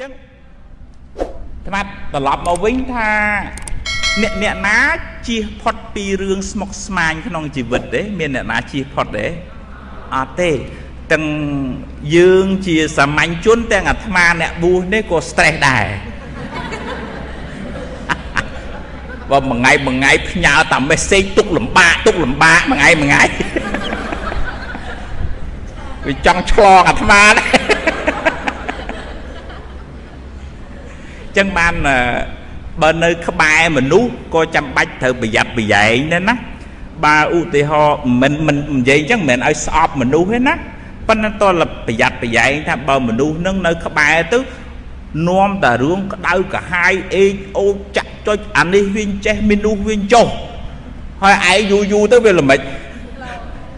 ចឹងថ្មត្រឡប់មកវិញថាអ្នកអ្នកណាជៀសផុតពីរឿងស្មុគស្មាញក្នុងជីវិតទេមានអ្នកណាជៀសផុតទេអត់ទេទាំងយើងជាសាមញ្ញជនទាំងអាត្មាអ្នកបួសនេះក៏ stress ដែរបើមួយថ្ងៃមួយថ្ងៃផ្ញើតា message ទុកលំបាកទុកលំបាកមួយថ្ងៃមួយថ្ងៃវាចង់ឆ្លងអាត្មាដែរ ចឹងបានបើនៅក្បែរមនុស្សក៏ចាំបាច់ត្រូវប្រយ័ត្នប្រយែងដែរណាបើឧទាហរណ៍មិនមិននិយាយចឹងមិនមែនឲ្យស្អប់មនុស្សទេណាប៉ុន្តែតលប្រយ័ត្នប្រយែងថាបើមនុស្សនឹងនៅក្បែរទៅនាំតែរឿងក្តៅកាហាយអេកអូចចាក់ចុចអានេះវិញចេះមនុស្សវិញចុះហើយឯងយូរយូរទៅវាល្មិច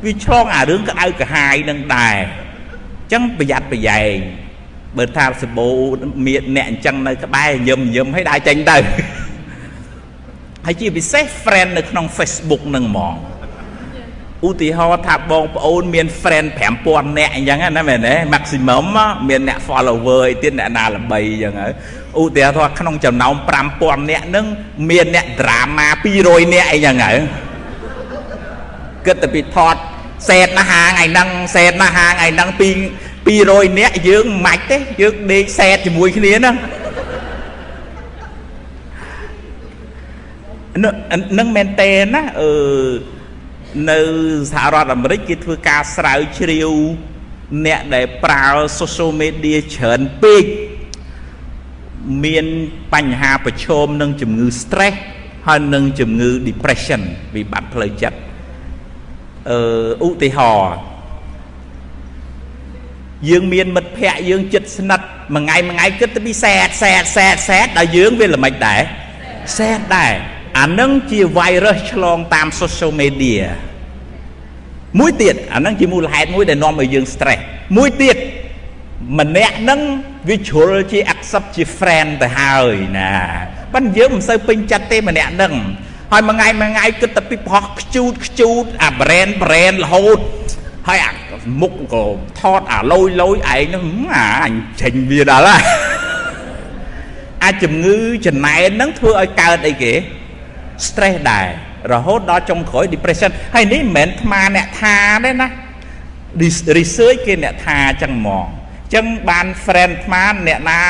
វាឆ្លងអារឿងក្តៅកាហាយនឹងដែរអញ្ចឹងប្រយ័ត្នប្រយែង បើថាសបោមានអ្នកអញ្ចឹងនៅក្បែរញឹមញឹមឲ្យដើរចេញទៅហើយជាពិសេស friend នៅក្នុង Facebook នឹងហ្មងឧទាហរណ៍ថាបងប្អូនមាន friend 5000នាក់អញ្ចឹងណាមែនទេ maximum មានអ្នក follower អីទៀតអ្នកណាល្បីអញ្ចឹងហើយឧទាហរណ៍ក្នុងចំណោម5000នាក់ហ្នឹងមានអ្នក drama 200នាក់អីចឹងហើយគិតទៅពីថតសេតណាហាថ្ងៃហ្នឹងសេតណាហាថ្ងៃហ្នឹងពី 200នាក់យើងមិនម៉ាច់ទេយើងដេកសេតជាមួយគ្នាហ្នឹងនឹងមែនតេណាអឺនៅសហរដ្ឋអាមេរិកគេធ្វើការស្រាវជ្រាវអ្នកដែលប្រើ social media ច្រើនពេកមានបញ្ហាប្រឈមនឹងជំងឺ stress ហើយនឹងជំងឺ depression វិបត្តិផ្លូវចិត្តអឺឧទាហរណ៍ យើងមានមិត្តភ័ក្តិយើងចិត្តស្និទ្ធមួយថ្ងៃមួយថ្ងៃគិតទៅពីសែតសែតសែតសែតដល់យើងវាល្មិចដែរសែតដែរអានឹងជា virus ឆ្លងតាម social media មួយទៀតអានឹងជាមូលហេតុមួយដែលនាំឲ្យយើង stress មួយទៀតម្នាក់នឹងវាជ្រុលជា accept ជា friend ទៅហើយណាប៉ិនយើងមិនសូវពេញចិត្តទេម្នាក់នឹងហើយមួយថ្ងៃមួយថ្ងៃគិតតែពីប្រោះខ្ជូតខ្ជូតអា brand brand រហូតហើយអា មុខក៏ថតអាលយលយឯងហ្នឹងអាអញចេញវាដល់ហើយអាចជំងឺចំណែនហ្នឹងធ្វើឲ្យកើតអីគេ stress ដែររហូតដល់ចុងក្រោយ depression ហើយនេះមិនមែនថ្មអ្នកថាទេណា research គេអ្នកថាចឹងហ្មងចឹងបាន friend ថ្មអ្នកណា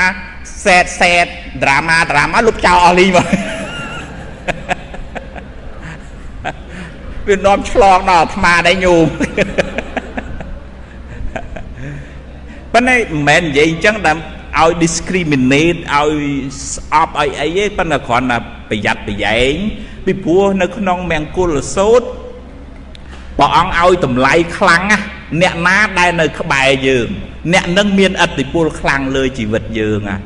sad sad drama drama លុបចោលអស់លីមកវានាំឆ្លងដល់អាត្មាដែរញោម ប៉ុន្តែមិនមែននិយាយអញ្ចឹងដែលឲ្យ discriminate ឲ្យស្អប់ឲ្យអីទេប៉ុន្តែគ្រាន់តែប្រយ័ត្នប្រយែងពីព្រោះនៅក្នុងមង្គលសូត្រព្រះអង្គឲ្យតម្លៃខ្លាំងណាស់អ្នកណាដែលនៅក្បែរយើង អ្នកនឹងមានអតិពលខ្លាំងលើជីវិតយើងណា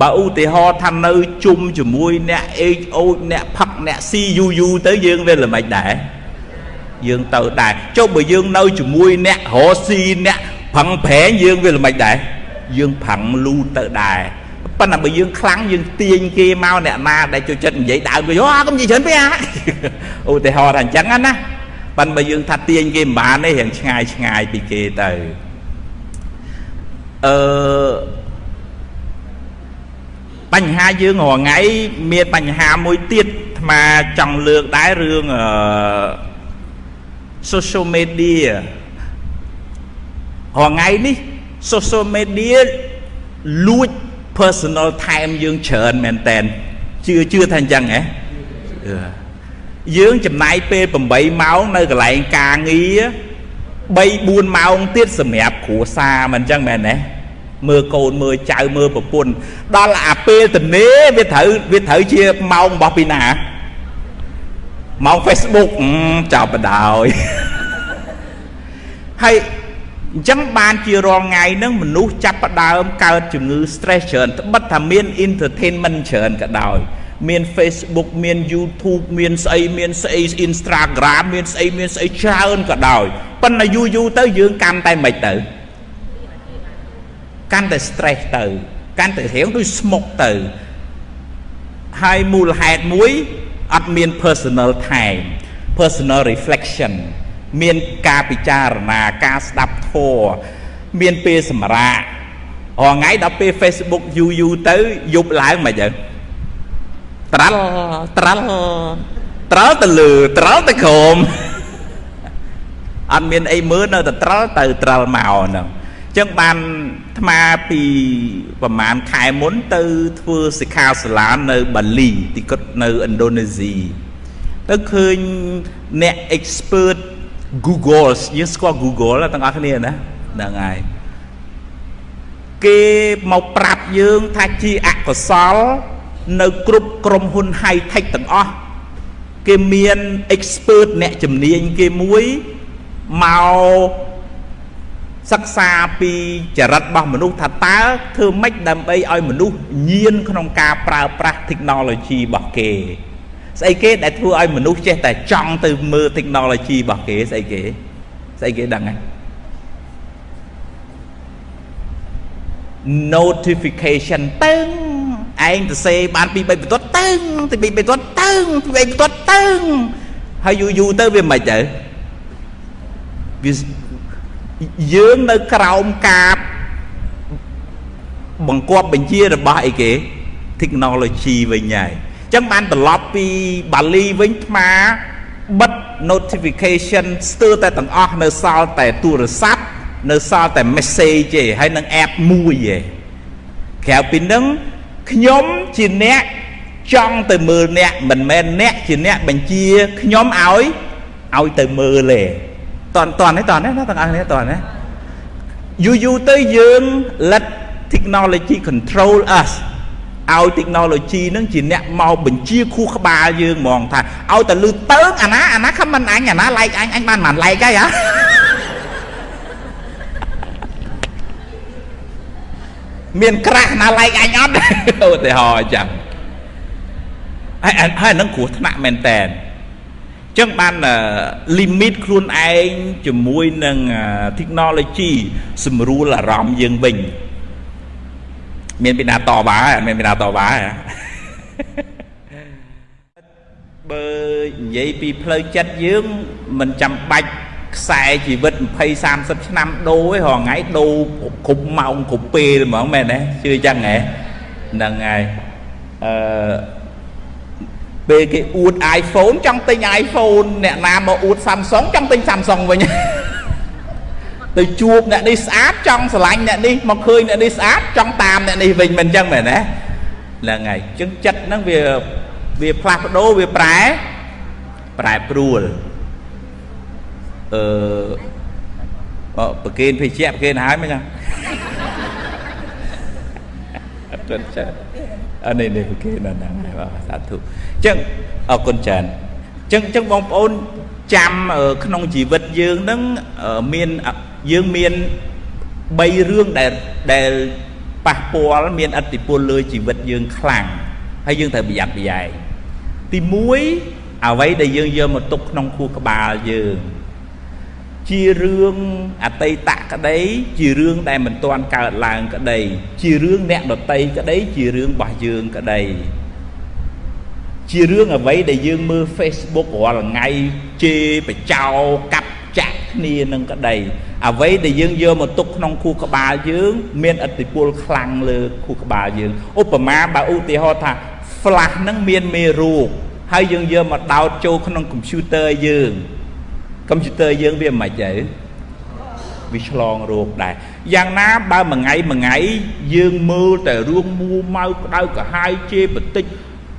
បើឧទាហរណ៍ថានៅជុំជាមួយអ្នកអេចអូចអ្នកផឹកអ្នកស៊ីយូយូទៅយើងវាល្មិចដែរយើងទៅដែរចុះបើយើងនៅជាមួយអ្នករស៊ីអ្នក ផឹងប្រែងយើងវាល្មិចដែរយើងផឹងលូទៅដែរប៉ុន្តែបើយើងខ្លាំងយើងទាញគេមកអ្នកណាដែលចូលចិត្តនិយាយដើមគេអូកុំនិយាយច្រើនពេកឧទាហរណ៍ថាអញ្ចឹងណាប៉ុន្តែបើយើងថាទាញគេមិនបានទេរៀងឆ្ងាយឆ្ងាយពីគេទៅអឺបញ្ហាយើងរាល់ថ្ងៃមានបញ្ហាមួយទៀតអាត្មាចង់លើកដែររឿងអឺ social media រាល់ថ្ងៃនេះ social media លួច personal time យើងច្រើនមែនតែនជឿជឿថាអញ្ចឹងហ៎យើងចំណាយពេល8ម៉ោងនៅកន្លែងការងារ3 4ម៉ោងទៀតសម្រាប់គ្រួសារមិនអញ្ចឹងមែនទេមើលកូនមើលចៅមើលប្រពន្ធដល់អាពេលតនេវាត្រូវវាត្រូវជាម៉ោងរបស់ពីណាម៉ោង Facebook ចាប់បដោយហើយ អញ្ចឹងបានជារាល់ថ្ងៃហ្នឹងមនុស្សចាប់ផ្ដើមកើតជំងឺ stress ច្រើនត្បិតថាមាន entertainment ច្រើនក៏ដោយមាន Facebook មាន YouTube មានស្អីមានស្អី Instagram មានស្អីមានស្អីច្រើនក៏ដោយប៉ុន្តែយូរយូរទៅយើងកាន់តែមិនទៅកាន់តែ stress ទៅកាន់តែរៀងដូចស្មុកទៅហើយមូលហេតុមួយអត់មាន personal time personal reflection មានការពិចារណាការស្ដាប់ធម៌មានពេលសម្រាករងថ្ងៃដល់ពេល Facebook យូរយូរទៅយប់ឡើងមិនចឹងត្រាល់ត្រាល់ត្រាល់ទៅលើត្រាល់ទៅក្រោមអត់មានអីមើលនៅតែត្រាល់ទៅត្រាល់មកហ្នឹងចឹងបានថ្មពីប្រហែលខែមុនទៅធ្វើសិក្ខាសាលានៅបាលីទីគាត់នៅឥណ្ឌូនេស៊ីទៅឃើញអ្នក expert Google យើងស្គាល់ Google ទាំងអស់គ្នាណាហ្នឹងហើយគេមកប្រាប់យើងថាជាអកុសល នៅគ្រប់ក្រុមហ៊ុន high tech ទាំងអស់គេមាន expert អ្នកជំនាញគេមួយមកសិក្សាពីចរិតរបស់មនុស្សថាតើធ្វើម៉េចដើម្បីឲ្យមនុស្សញៀនក្នុងការប្រើប្រាស់ technology របស់គេ ស្អីគេដែលធ្វើឲ្យមនុស្សចេះតែចង់ទៅមើល technology របស់គេស្អីគេស្អីគេដឹងហ៎ notification តឹងឯងទៅសេបានពី3បន្ទាត់តឹងទី2បន្ទាត់តឹងទី3បន្ទាត់តឹងហើយយូរយូរទៅវាមិនទៅវាយើងនៅក្រោមការបង្គាប់បញ្ជារបស់អីគេ technology វិញហើយអញ្ចឹងបានត្រឡប់ពីបាលីវិញថ្មបិទ notification ស្ទើរតែទាំងអស់នៅសល់តែទូរស័ព្ទនៅសល់តែ message ទេហើយនឹង app មួយទេក្រៅពីនឹងខ្ញុំជាអ្នកចង់ទៅមើលអ្នកមិនមែនអ្នកជាអ្នកបញ្ជាខ្ញុំឲ្យឲ្យទៅមើលទេតន់តន់ទេតន់ទេណាទាំងអស់គ្នាតន់ទេយូរយូរទៅយើង let technology control us ឲ្យ technology នឹងជាអ្នកមកបញ្ជាខួរក្បាលយើងហ្មងថាឲ្យតែលឺតើងអាណាអាណាខមមិនអញអាណា like អញអញបានមិន like ហើយហ៎មានក្រាស់ណា like អញអត់ឧទាហរណ៍អញ្ចឹងហើយហើយនឹងគ្រោះថ្នាក់មែនតើចឹងបាន limit ខ្លួនឯងជាមួយនឹង technology សម្រួលអារម្មណ៍យើងវិញ មានពីណាតបាអត់មានពីណាតបាបើនិយាយពីផ្លូវចិត្តយើងមិនចាំបាច់ខ្សែជីវិត20 30ឆ្នាំដូរឯងរងថ្ងៃដូរគ្រប់ម៉ោងគ្រប់ពេលហ្មងមែនទេជឿចឹងហ៎ហ្នឹងហើយអឺពេលគេអួត iPhone ចង់ទិញ iPhone អ្នកណាមកអួត Samsung ចង់ទិញ Samsung វិញ ទៅជួបអ្នកនេះស្អាតចង់ស្រឡាញ់អ្នកនេះមកឃើញអ្នកនេះស្អាតចង់តាមអ្នកនេះវិញមិនអញ្ចឹងមែនទេហ្នឹងហើយអញ្ចឹងចិត្តហ្នឹងវាវាផ្លាស់ប្ដូរវាប្រែប្រែប្រួលអឺប្រកេនភេជ្ជៈប្រកេនហើយមិនចឹងអត់ចាអានេះនេះប្រកេនដល់ហ្នឹងហើយបាទសាធុអញ្ចឹងអរគុណច្រើនអញ្ចឹងអញ្ចឹងបងប្អូនចាំក្នុងជីវិតយើងហ្នឹងមាន យើងមាន3រឿងដែលដែលប៉ះពាល់មានអតិពលលើជីវិតយើងខ្លាំងហើយយើងត្រូវប្រយ័ត្នប្រយែងទី1អ្វីដែលយើងយកមកទុកក្នុងខួរក្បាលយើងជារឿងអតីតក្តី ជារឿងដែលមិនទាន់កើតឡើងក្តី ជារឿងអ្នកដតីក្តី ជារឿងរបស់យើងក្តីជារឿងអ្វីដែលយើងមើល Facebook រាល់ថ្ងៃជេរបចោកាប់ចាក់ គ្នានឹងក្តីអ្វីដែលយើងយកមកទុកក្នុងខួរក្បាលយើង មានឥទ្ធិពលខ្លាំងលើខួរក្បាលយើងឧបមាបើឧទាហរណ៍ថា flash នឹងមានមេរោគហើយយើងយកមកដោតចូលក្នុង computer យើង computer យើងវាមិនខ្មិចទេវាឆ្លងរោគដែរយ៉ាងណាបើមួយថ្ងៃមួយថ្ងៃយើងមើលតែរឿងមួម៉ៅក្តៅក្រហាយជេរបន្តិច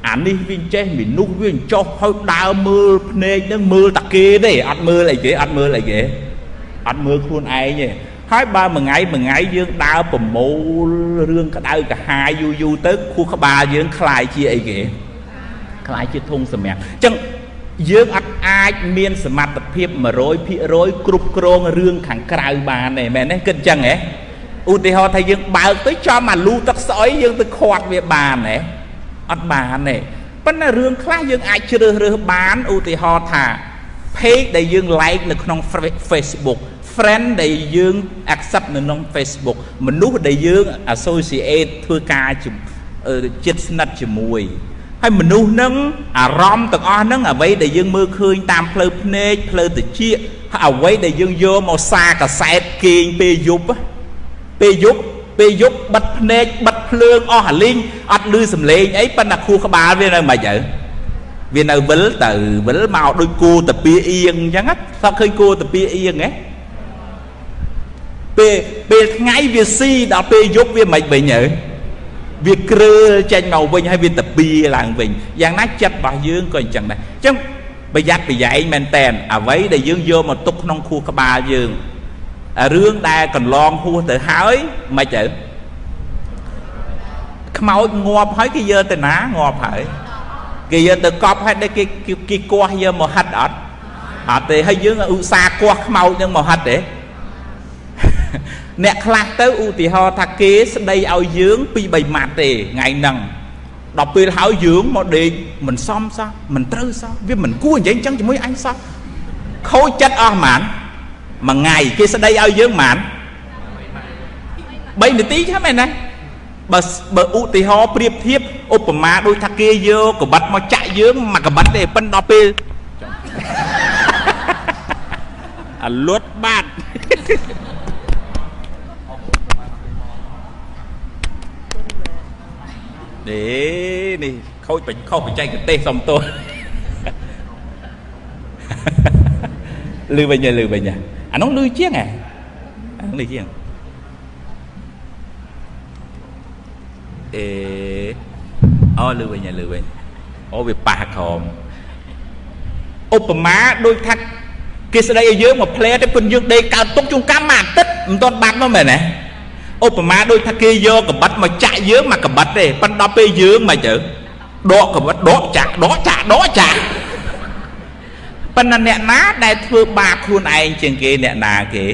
អានេះវាចេះមនុស្សវាចុះហើយដើរមើលភ្នែកនឹងមើលតាគេទេអត់មើលអីគេអត់មើលអីគេអត់មើលខ្លួនឯងទេហើយបើមួយថ្ងៃមួយថ្ងៃយើងដើរប្រមូលរឿងក្តៅកាហាយយូរយូរទៅខួរក្បាលយើងคลายជាអីគេคลายជាធុងសម្រាប់អញ្ចឹងយើងអត់អាចមានសមត្ថភាព100%គ្រប់គ្រងរឿងខាងក្រៅបានទេមែនទេគិតអញ្ចឹងហ៎ឧទាហរណ៍ថាយើងបើកទៅចំអាលូទឹកស្អុយយើងទៅខាត់វាបានហ៎ អត់បានទេប៉ុន្តែរឿងខ្លះយើងអាចជ្រើសរើសបានឧទាហរណ៍ថា page ដែលយើង like នៅក្នុង Facebook friend ដែលយើង accept នៅក្នុង Facebook មនុស្សដែលយើង associate ធ្វើការចិត្តស្និទ្ធជាមួយហើយមនុស្សនឹងអារម្មណ៍ទាំងអស់ហ្នឹងអ្វីដែលយើងមើលឃើញតាមផ្លូវភ្នែកផ្លូវតិចហើយអ្វីដែលយើងយកមកសារកសែតគេងពេលយប់ពេលយប់ ពេលយប់បិទភ្នែកបិទភ្លើងអស់អាលីងអត់ឮសំឡេងអីប៉ុន្តែខួរក្បាលវានៅមិនទៅវានៅវិលទៅវិលមកដូចគោតាពីអៀងអញ្ចឹងសក់ឃើញគោតាពីអៀងហ៎ពេលពេលថ្ងៃវាស៊ីដល់ពេលយប់វាមិនវិញទៅវាគ្រើលចេញមកវិញហើយវាតាពីឡើងវិញយ៉ាងណាចិត្តរបស់យើងក៏អញ្ចឹងដែរអញ្ចឹងប្រយ័ត្នប្រយែងមែនតែនអ្វីដែលយើងយកមកទុកក្នុងខួរក្បាលយើង រឿងដែលកន្លងហួសទៅហើយមិនទៅខ្មោចងាប់ហើយគេយកទៅណាងាប់ហើយគេយកទៅកប់ហើយដែលគេគេគោះយកមកហិតអត់អត់ទេហើយយើងឧស្សាហ៍គោះខ្មោចនឹងមកហិតទេអ្នកខ្លះទៅឧទាហរណ៍ថាគេស្ដីឲ្យយើងពី3ម៉ាត់ទេថ្ងៃហ្នឹងដល់ពេលហើយយើងមកដេកមិនសមសោះមិនត្រូវសោះវាមិនគួរនិយាយអញ្ចឹងជាមួយអញសោះខូចចិត្តអស់ហ្មង មួយថ្ងៃគេស្ដីឲ្យយើងហ្មង3នាទីចឹងមែនណាបើបើឧទាហរណ៍ប្រៀបធៀបឧបមាដូចថាគេយកកបិតមកចាក់យើងមកកបិតទេប៉ិនដល់ពេលអាលួតបាត់នេះនេះខូចបិខុសបច្ចេកទេសសំទោសលឺវិញលឺវិញ អានោះលឺជាងហ៎អានោះលឺជាងអេអូលឺវិញលឺវិញអូវាប៉ះក្រមឧបមាដូចថាគេស្ដីឲ្យយើងមកផ្លែទៅពិនយើងដេកកើតទុកជុំកម្មមួយអាទិត្យមិនទាន់បាត់មកមែនទេឧបមាដូចថាគេយកកបិតមកចាក់យើងមកកបិតទេប៉ុន្តែដល់ពេលយើងមកទៅដកកបិតដកចាក់ដកចាក់ដកចាក់ ប៉ុន្តែអ្នកណាដែលធ្វើបាបខ្លួនឯងជាងគេអ្នកណាគេ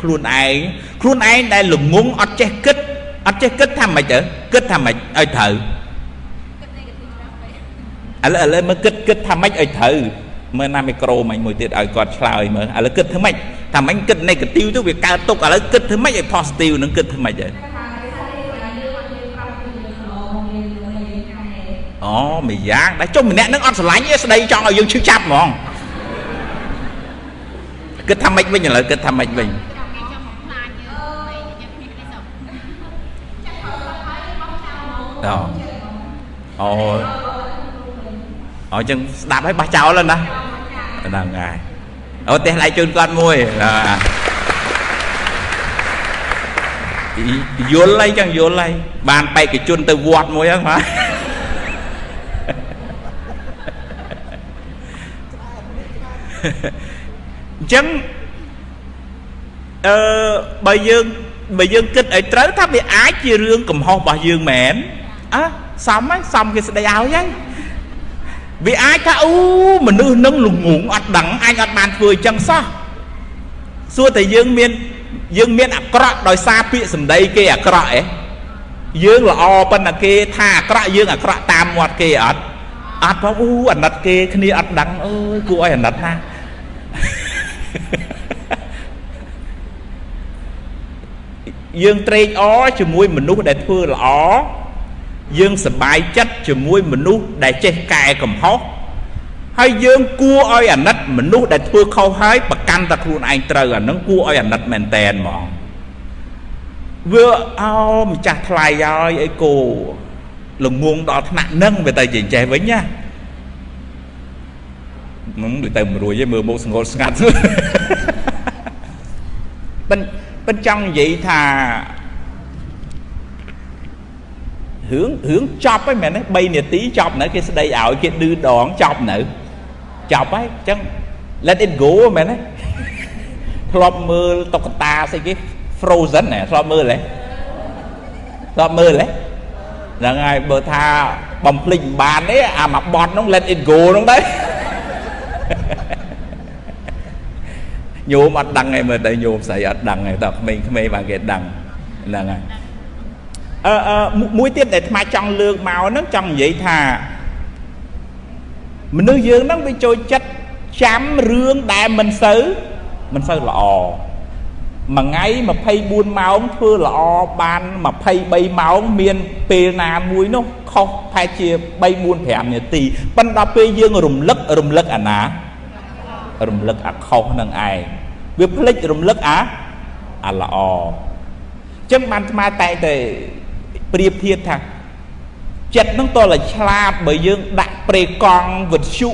ខ្លួនឯងខ្លួនឯងដែលល្ងងអត់ចេះគិតអត់ចេះគិតថាម៉េចទៅគិតថាម៉េចឲ្យត្រូវឥឡូវឥឡូវមើលគិតគិតថាម៉េចឲ្យត្រូវមើលណាមីក្រូមិញមួយទៀតឲ្យគាត់ឆ្លើយមើលឥឡូវគិតធ្វើម៉េចថាមិញគិត negative ទៅវាកើតទុកឥឡូវគិតធ្វើម៉េចឲ្យ positive នឹងគិតធ្វើម៉េចហើ អូមួយយ៉ាងដែលចុះម្នាក់នឹងអត់ស្រឡាញ់ទេស្ដីចង់ឲ្យយើងឈឺចាប់ហ្មងគិតថាម៉េចវិញឥឡូវគិតថាម៉េចវិញអូអូអូចឹងស្ដាប់ហើយបោះចោលណាហ្នឹងហើយអូទេសឡៃជូនគាត់មួយយល់អីចឹងយល់អីបានបេក្ខជនទៅវត្តមួយហ្នឹងបាទ អញ្ចឹងអឺបើយើងបើយើងគិតឲ្យត្រូវថាវាអាចជារឿងកំហុសរបស់យើងមែនអើសំហ្នឹងសំគេស្ដីឲ្យហើយវាអាចថាអូមនុស្សនឹងល្ងងអត់ដឹងអញអត់បានធ្វើអញ្ចឹងសោះសួរតែយើងមានយើងមានអាក្រក់ដោយសារពាក្យសម្ដីគេអាក្រក់អេយើងល្អប៉ុន្តែគេថាអាក្រក់យើងអាក្រក់តាមមាត់គេអត់អត់ផងអូអាណិតគេគ្នាអត់ដឹងអើយគួរឲ្យអាណិតណា យើងត្រេកអរជាមួយមនុស្សដែលធ្វើល្អយើងសប្បាយចិត្តជាមួយមនុស្សដែលចេះកែកំហុសហើយយើងគួរឲ្យអាណិតមនុស្សដែលធ្វើខុសហើយប្រកាន់តែខ្លួនឯងត្រូវអានឹងគួរឲ្យអាណិតមែនតែនហ្មងវាអោម្ចាស់ថ្លៃហើយអីគោល្ងងដល់ថ្នាក់នឹងវាទៅចេះវិញណា នឹងដូចទៅមិនរួចទេមើលមុខស្ងល់ស្ងាត់បិនបិនចង់និយាយថារឿងរឿងចប់ហើយមែនទេ3នាទីចប់នៅគេស្ដីឲ្យគេឌឺដងចប់នៅចប់ហើយអញ្ចឹង let it go មែនទេធ្លាប់មើលតុក្កតាស្អីគេ Frozen ហ៎ធ្លាប់មើលទេធ្លាប់មើលទេហ្នឹងហើយបើថាបំភ្លេចមិនបានទេអាមកបត់ហ្នឹង let it go ហ្នឹងទៅ ញោមអត់ដឹងឯងមើលទៅញោមស្រីអត់ដឹងឯងតើក្មេងៗបានគេដឹងហ្នឹងហើយអឺអឺមួយទៀតដែលថ្មចង់លើកមកហ្នឹងចង់និយាយថាមនុស្សយើងហ្នឹងវាចូលចិត្តចាំរឿងដែលមិនសូវមិនសូវល្អ មួយថ្ងៃ24ម៉ោងធ្វើល្អបាន23ម៉ោងមានពេលណាមួយនោះខុសប្រហែលជា3 4 5នាទីប៉ុន្តែពេលយើងរំលឹករំលឹកអាណា រំលឹកអាខុសនឹងឯងវាភ្លេចរំលឹកអាអាល្អចចឹងបានស្មាតែងតែប្រៀបធៀបថាចិត្តនឹងតលឆ្លាតបើយើងដាក់ប្រេកង់វិទ្យុ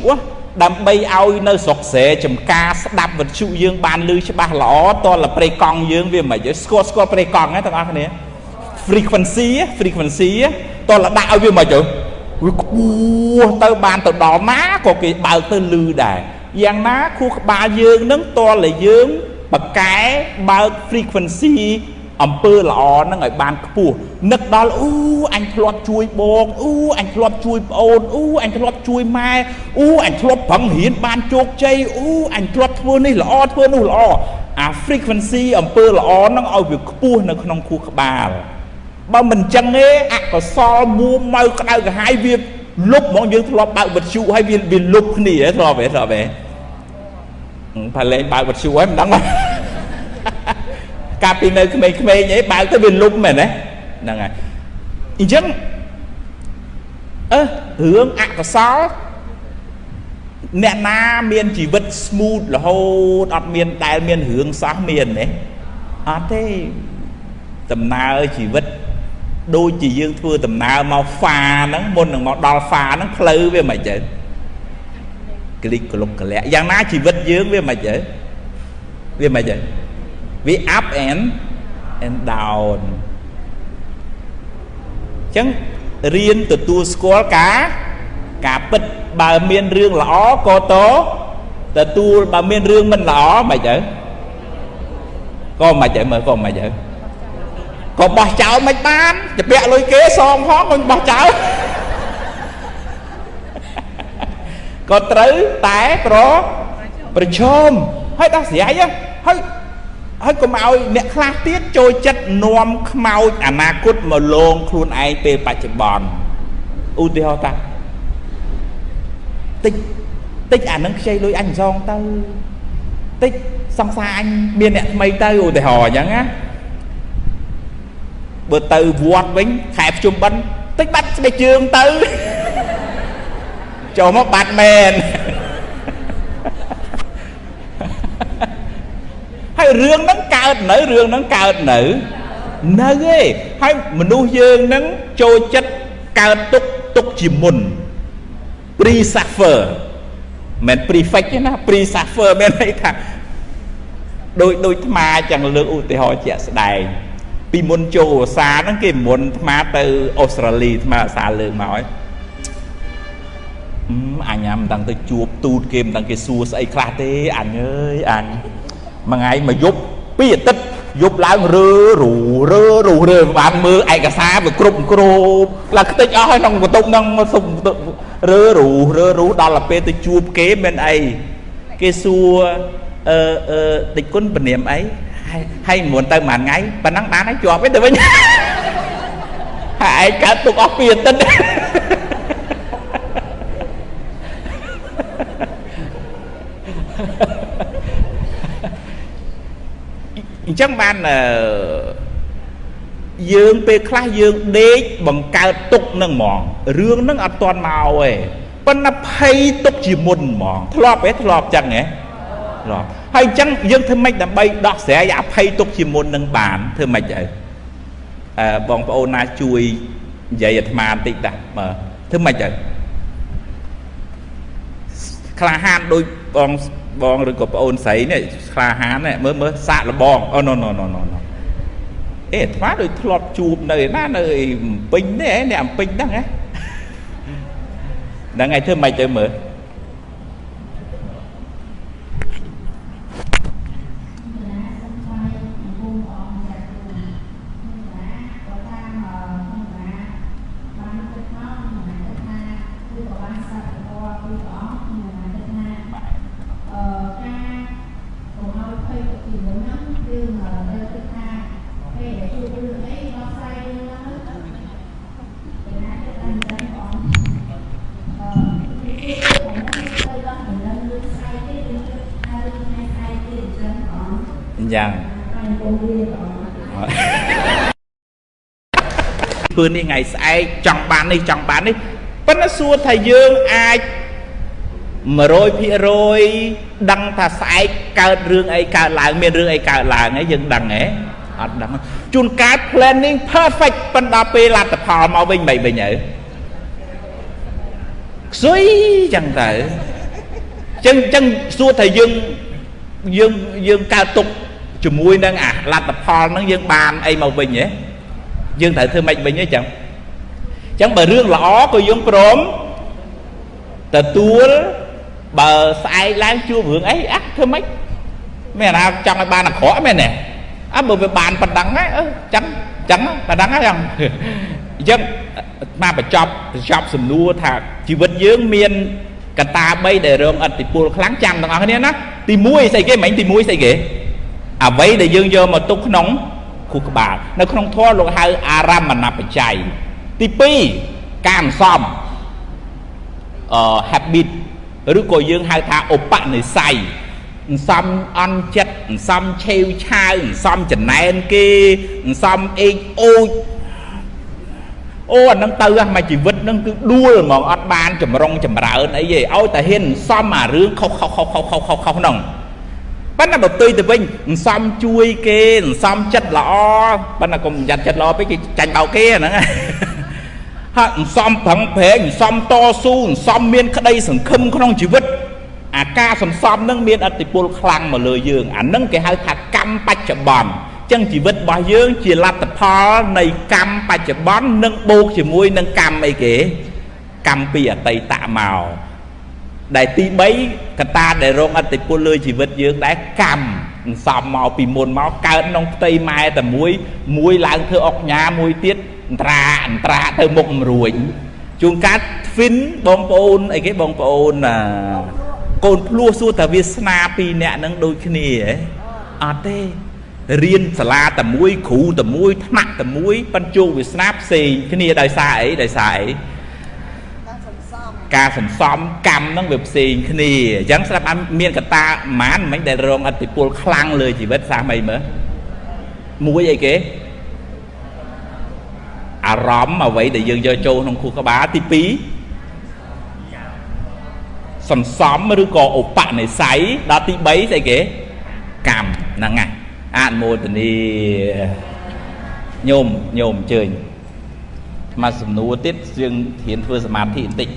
ដើម្បីឲ្យនៅស្រុកស្រែចំការស្ដាប់វិទ្យុយើងបានឮច្បាស់ល្អតលប្រេកង់យើងវាមិនស្គាល់ស្គាល់ប្រេកង់ហ្នឹងទាំងអស់គ្នា frequency frequency តលដាក់ឲ្យវាមិនទៅវាខ្ពស់ទៅបានទៅដល់ណាក៏គេបើកទៅលឺដែរយ៉ាងណាខួរក្បាលយើងនឹងតលតែយើងបកែបើក frequency អំពើល្អហ្នឹងឲ្យបានខ្ពស់នឹកដល់អូអញធ្លាប់ជួយបងអូអញធ្លាប់ជួយប្អូនអូអញធ្លាប់ជួយម៉ែអូអញធ្លាប់ប្រឹងរៀនបានជោគជ័យអូអញធ្លាប់ធ្វើនេះល្អធ្វើនោះល្អអា frequency អំពើល្អហ្នឹងឲ្យវាខ្ពស់នៅក្នុងខួរក្បាលបើមិនចឹងទេអកុសលមួម៉ៅក្តៅក្រហាយវាលុបហ្មងយើងធ្លាប់បើកវិទ្យុហើយវាវាលុបគ្នាធ្លាប់ទេធ្លាប់ទេផាលេងបើកវិទ្យុហើយមិនដឹង កាលពីនៅក្មេងៗអីបើកទៅវាលុបមែនទេហ្នឹងហើយអញ្ចឹងអឺរឿងអកុសលអ្នកណាមានជីវិត smooth រហូតអត់មានដែលមានរឿងសោះមានទេអត់ទេដំណើរជីវិតដូចជាយើងធ្វើដំណើរមកហ្វាហ្នឹងមុននឹងមកដល់ហ្វាហ្នឹងផ្លូវវាមិនចឹងក្លិកក្លុកក្លាក់យ៉ាងណាជីវិតយើងវាមិនចឹងវាមិនចឹង វា up and and down ចឹងរៀនទទួលស្គាល់ការ ការពិតបើមានរឿងល្អក៏តទទួលបើមានរឿងមិនល្អមិនទៅក៏មិនទៅមើលក៏មិនទៅក៏បោះចោលមិនបានជពាក់លុយគេសងផងមិនបោះចោលក៏ត្រូវតែប្រប្រឈមហើយដោះស្រាយហើយ ហើយកុំឲ្យអ្នកខ្លះទៀតចូលចិត្តនាំខ្មោចអនាគតមកលងខ្លួនឯងពេលបច្ចុប្បន្នឧទាហរណ៍តាតិចតិចអានឹងខ្ចីលុយអញសងទៅតិចសង្សារអញមានអ្នកថ្មីទៅឧទាហរណ៍អញ្ចឹងណាបើទៅវត្តវិញខែភ្ជុំបិណ្ឌតិចបាត់ស្បែកជើងទៅចូលមកបាត់មែនហើយ រឿងហ្នឹងកើតនៅរឿងហ្នឹងកើតនៅនៅឯហើយមនុស្សយើងហ្នឹងចូលចិត្តកើតទុកទុកជាមុន pre suffer មិន prefect ទេណា pre suffer មានន័យថាដូចដូចថ្មចឹងលើកឧទាហរណ៍ជាក់ស្ដែងពីមុនចូលឧស្សាហ៍ហ្នឹងគេមុនថ្មទៅអូស្ត្រាលីថ្មឧស្សាហ៍លើកមកហើយអញមិនដឹងទៅជួបទូតគេមិនដឹងគេសួរស្អីខ្លះទេអញអើយអញ មួយថ្ងៃមួយយប់ពីរអាទិត្យយប់ឡើងរើរូរើរូរើបានមើលឯកសារវាគ្រប់គ្របឡើងខ្ទេចអស់ហើយក្នុងបន្ទប់ហ្នឹងសុំរើរូរើរូដល់ទៅពេលទៅជួបគេមានអីគេសួរអឺអឺតិចគុណពនាមអីហើយមិនទៅមួយថ្ងៃប៉ណ្ណឹងបានហើយជាប់ទៅវិញហើយឯងកើតទុកអស់ពីអាទិត្យ ញ្ចឹងបានយើងពេលខ្លះយើងដេកបង្កើតទុកនឹងហ្មងរឿងហ្នឹងអត់ទាន់មកទេប៉ុន្តែភ័យទុកជាមុនហ្មងធ្លាប់ទេធ្លាប់ចឹងហ៎ធ្លាប់ហើយអញ្ចឹងយើងធ្វើម៉េចដើម្បីដោះស្រាយអភ័យទុកជាមុននឹងបានធ្វើម៉េចទៅអឺបងប្អូនណាជួយនិយាយអាត្មាបន្តិចតាមើលធ្វើម៉េចទៅក្លាហានដូចបង បងឬក៏ប្អូនស្រីនេះក្លាហាននេះមើលមើលសាកលបងអូណូណូណូណូណូអេអាត្មាដូចធ្លាប់ជួបនៅណានៅអំពេញនេះអ្នកអំពេញហ្នឹងហ៎ហ្នឹងហើយធ្វើម៉េចទៅមើល ធ្វើនេះថ្ងៃស្អែកចង់បាននេះចង់បាននេះប៉ុន្តែសួរថាយើងអាច100%ដឹងថាស្អែកកើតរឿងអីកើតឡើងមានរឿងអីកើតឡើងហើយយើងដឹងហ៎អត់ដឹងជួនកាល planning perfect ប៉ុន្តែពេលលទ្ធផលមកវិញមិនវិញទៅខ្សុយចឹងទៅចឹងចឹងសួរថាយើងយើងយើងកើតទុកជាមួយនឹងអាលទ្ធផលហ្នឹងយើងបានអីមកវិញហ៎ យើងត្រូវធ្វើម៉េចវិញហ៎ចឹងចឹងបើរឿងល្អក៏យើងព្រមទទួលបើស្អែកឡើងជួបរឿងអីអះធ្វើម៉េចមានអាចង់ឲ្យបានអាក្រក់មែនទេអើបើវាបានប៉ុណ្ណឹងហ្នឹងអឺចឹងចឹងប៉ុណ្ណឹងហ្នឹងអញ្ចឹងមកបញ្ចប់បញ្ចប់សំណួរថាជីវិតយើងមានកត្តា3ដែលរងអតិពលខ្លាំងចាំទាំងអស់គ្នាណាទី1ស្អីគេមិញទី1ស្អីគេអ្វីដែលយើងយកមកទុកក្នុង ខួរក្បាលនៅក្នុងធម៌លោកហៅអារម្មណបច្ច័យទី2ការអន្សំអឺ habit ឬក៏យើងហៅថាឧបនិស្ស័យអន្សំអន់ចិត្តអន្សំឆេវឆាវអន្សំចំណែនគេអន្សំអេកអូចអូអានឹងទៅមកជីវិតនឹងគឺដួលហ្មងអត់បានចម្រុងចម្រើនអីទេឲ្យតែហ៊ានសំអារឿងខុសខុសខុសខុសខុសខុសហ្នឹង ប៉ុន្តែបើផ្ទុយទៅវិញអន្សំជួយគេអន្សំចិត្តល្អប៉ុន្តែកុំយ៉ាត់ចិត្តល្អពេកគេចាញ់បោកគេហ្នឹងហើយអន្សំប្រឹងប្រែងអន្សំតស៊ូអន្សំមានក្តីសង្ឃឹមក្នុងជីវិតអាការសន្សំនឹងមានអតិពលខ្លាំងមកលើយើងអានឹងគេហៅថាកម្មបច្ចុប្បន្នចឹងជីវិតរបស់យើងជាលទ្ធផលនៃកម្មបច្ចុប្បន្ននិងបូកជាមួយនឹងកម្មអីគេកម្មពីអតីតមក ដែលទី3កត្តាដែលរងអតិពលលើជីវិតយើងដែរកម្មអន្សំមកពីមុនមកកើតក្នុងផ្ទៃម៉ែតែមួយមួយឡើងធ្វើអុកញ៉ាមួយទៀតអន្តរាអន្តរាទៅមុខមិនរួចជួនកាល twin បងប្អូនអីគេបងប្អូនអាកូនភ្លោះសួរថាវាសនាពីរនាក់នឹងដូចគ្នាហ៎អត់ទេរៀនសាលាតែមួយគ្រូតែមួយថ្នាក់តែមួយប៉ុន្តែជោគវាសនាផ្សេងគ្នាដោយសារអីដោយសារអី ការសន្សំកម្មហ្នឹងវាផ្សេងគ្នាអញ្ចឹងស្រាប់បានមានកតាប្រហែលមិញដែលរងអតិពលខ្លាំងលើជីវិតសាសអីមើលមួយអីគេអារម្មណ៍អ្វីដែលយើងយកចូលក្នុងខួរក្បាលទី2សន្សំឬក៏ឧបនិស្ស័យដល់ទី3ស្អីគេកម្មហ្នឹងហើយអនុមោទនីញោមញោមអញ្ជើញមកសំណួរទៀតយើងធានធ្វើសមាធិបន្តិច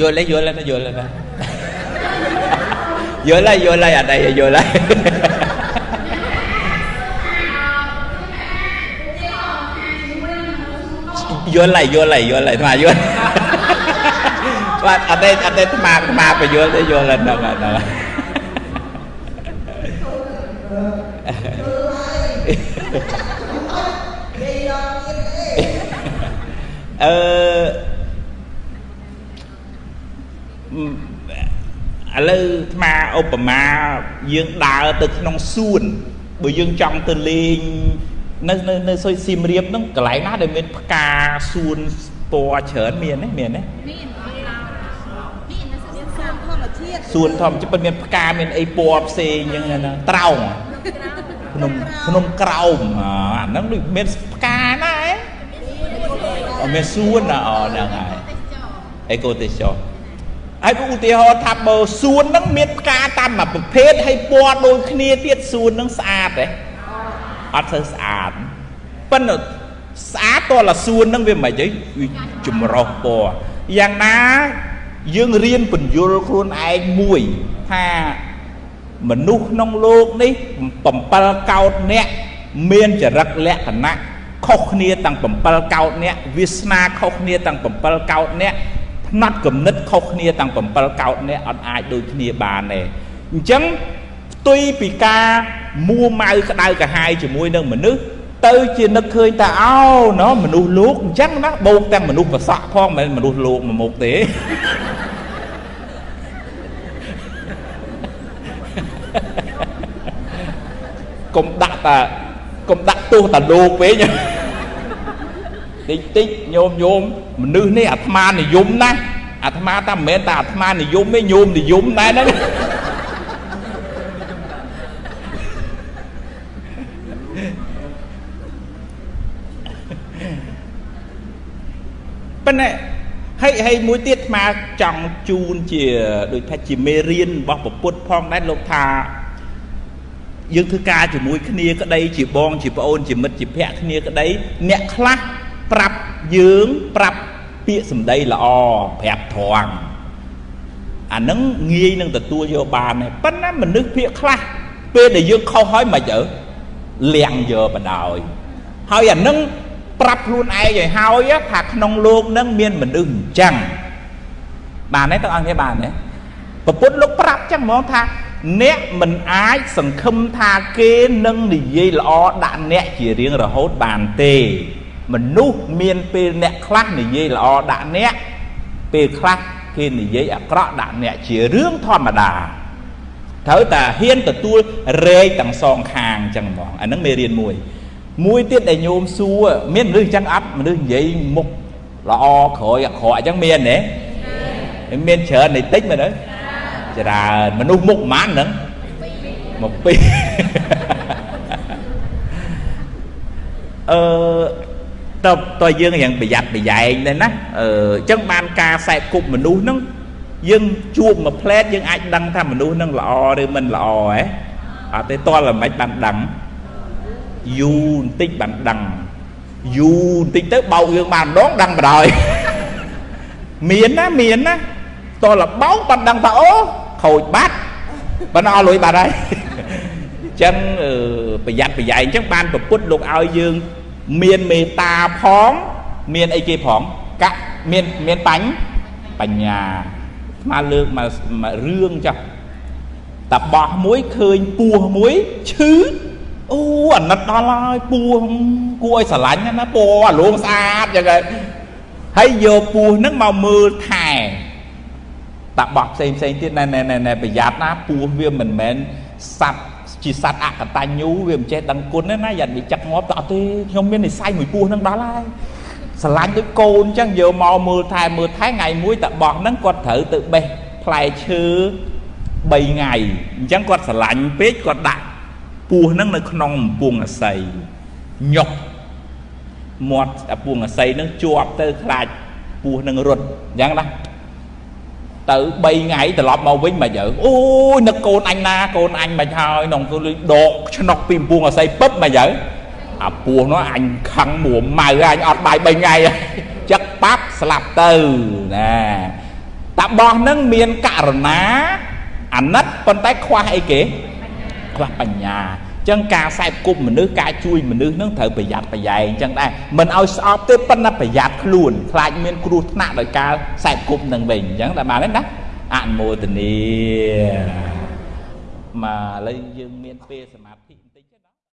យល់ហើយយល់ហើយយល់ហើយយល់ហើយយល់ហើយអត់អីយល់ហើយយល់ហើយយល់ហើយយល់ហើយថ្ឥឡូវថ្មឧបមាយើងដើរទៅក្នុងសួនបើយើងចង់ទៅលេងនៅនៅនៅសុយសៀមរាបហ្នឹងកន្លែងណាដែលមានផ្កាសួនពណ៌ច្រើនមានទេមានទេមានសួនធម្មជាតិប៉ុន្តែមានផ្កាមានអីពណ៌ផ្សេងអញ្ចឹងណាត្រោងភ្នំភ្នំក្រោមអាហ្នឹងដូចមានផ្កាណាហ៎មានសួនណាអូហ្នឹងហើយអេកូទេសចរ ហើយឧទាហរណ៍ថាបើសួនហ្នឹងមានផ្កាតាមមួយប្រភេទហើយពណ៌ដូចគ្នាទៀតសួនហ្នឹងស្អាតទេអត់ធ្វើស្អាតប៉ុន្តែស្អាតតលសួនហ្នឹងវាមិនអីវាចម្រុះពណ៌យ៉ាងណាយើងរៀនពន្យល់ខ្លួនឯងមួយថាមនុស្សក្នុងលោកនេះ7កោតអ្នកមានចរិតលក្ខណៈខុសគ្នាទាំង7កោតអ្នកវាសនាខុសគ្នាទាំង7កោតអ្នក ផ្នែកគំនិតខុសគ្នាទាំង7កោតអ្នកអត់អាចដូចគ្នាបានទេអញ្ចឹងផ្ទុយពីការមួម៉ៅក្តៅកាហាយជាមួយនឹងមនុស្សទៅជានឹកឃើញតែអោណោះមនុស្សលោកអញ្ចឹងណាបូកទាំងមនុស្សប្រសក់ផងមិនមែនមនុស្សលោកមកមុខទេកុំដាក់តាកុំដាក់ទោសតាលោកពេក តិចតិចញោមញោមមនុស្សនេះអាត្មានិយមណាស់អាត្មាតាមិនមែនតែអាត្មានិយមទេញោមនិយមដែរហ្នឹងប៉ុន្តែហើយហើយមួយទៀតអាត្មាចង់ជូនជាដូចថាជាមេរៀនរបស់ពុទ្ធផងដែរលោកថាយើងធ្វើការជាមួយគ្នាក្តីជាបងជាប្អូនជាមិត្តជាភ័ក្ដិគ្នាក្តីអ្នកខ្លះ ប្រាប់យើងប្រាប់ពាក្យសម្ដីល្អប្រាប់ត្រង់អានឹងងាយនឹងទទួលយកបានដែរប៉ុន្តែមនុស្សភាកខ្លះពេលដែលយើងខុសហើយមិនអើលៀងយកបដ ாய் ហើយអានឹងប្រាប់ខ្លួនឯងឲ្យហើយថាក្នុងលោកនឹងមានមនុស្សអញ្ចឹងបានទេទាំងអស់គ្នាបានទេពពុទ្ធលោកប្រាប់ចឹងហ្មងថាអ្នកមិនអាចសង្ឃឹមថាគេនឹងនិយាយល្អដាក់អ្នកជារៀងរហូតបានទេ មនុស្សមានពេលអ្នកខ្លះនិយាយល្អដាក់អ្នកពេលខ្លះគេនិយាយអាក្រក់ដាក់អ្នកជារឿងធម្មតាត្រូវតែហ៊ានទទួលរែកទាំងសងខាងចឹងហ្មងអាហ្នឹងមេរៀនមួយ មួយទៀតដែលញោមសួរមានមនុស្សចឹងអត់មនុស្សនិយាយមុខល្អក្រោយអាក្រក់អញ្ចឹងមានទេមានច្រើននៃតិចមែនទេច្រើនមនុស្សមុខប៉ុន្មានហ្នឹងមកពីរអឺ តើតើយើងរៀងប្រយ័ត្នប្រយែងដែរណាអឺអញ្ចឹងបានការសែបគប់មនុស្សហ្នឹងយើងជួបមួយផ្លែតយើងអាចដឹងថាមនុស្សហ្នឹងល្អឬមិនល្អហ៎អត់ទេតើល្មិចបានដឹងយូរបន្តិចបានដឹងយូរបន្តិចទៅបោកយើងបានម្ដងដឹងបដ ாய் មានណាមានណាតើលបោកបានដឹងថាអូខូចបាត់បើអស់លុយបាត់ហើយអញ្ចឹងប្រយ័ត្នប្រយែងអញ្ចឹងបានប្រពុតលោកឲ្យយើង មានមេត្តាផង មានអីគេផងកៈមានមានបាញ់បញ្ញាស្មាលើកមករឿងចាស់តបោះមួយឃើញពោះមួយឈឺអូអាណិតដល់ហើយពោះគួរឲ្យស្រឡាញ់ណាពណ៌អាលងស្អាតចឹងហើយយកពោះហ្នឹងមកមើលថែតាបោះផ្សេងផ្សេងទៀតណែណែប្រយ័ត្នណាពស់វាមិនមែនសัตว์ ជាសัตว์អកតញ្ញូវាមិនចេះដឹងគុណទេណាយ៉ានិយាយចាក់ងាប់ទៅអត់ទេខ្ញុំមាននិស័យមួយពស់នឹងដល់ហើយស្រឡាញ់ដូចកូនអញ្ចឹងយកមកមើលថែមើលថែថ្ងៃមួយតាបោះហ្នឹងគាត់ត្រូវទៅបេះផ្លែឈើ3ថ្ងៃអញ្ចឹងគាត់ស្រឡាញ់ពេកគាត់ដាក់ពស់ហ្នឹងនៅក្នុងអំពង់អាស័យញុកមាត់អាពងអាស័យហ្នឹងជាប់ទៅខ្លាចពស់នឹងរត់អញ្ចឹងណា ទៅ3ថ្ងៃត្រឡប់មកវិញមិនយើអូយនឹកកូនអញណាកូនអញមិនហើយនំគឺដកឆ្នុកពីពងអស័យពឹបមិនយើអាពោះនោះអញខឹងមួម៉ៅអញអត់បាយ3ថ្ងៃចឹកប៉ាប់ស្លាប់ទៅណាតាបោះនឹងមានករណាអាណិតប៉ុន្តែខ្វះអីគេខ្វះបញ្ញា ចឹងការសែបគប់មនុស្សការជួយមនុស្សនឹងត្រូវប្រយ័ត្នប្រយែងចឹងដែរមិនឲ្យស្អប់ទេប៉ុន្តែប្រយ័ត្នខ្លួនខ្លាចមានគ្រោះថ្នាក់ដោយការសែបគប់នឹងវិញចឹងតែបានទេណាអនុមោទនីមកឥឡូវយើងមានពេលសមាធិ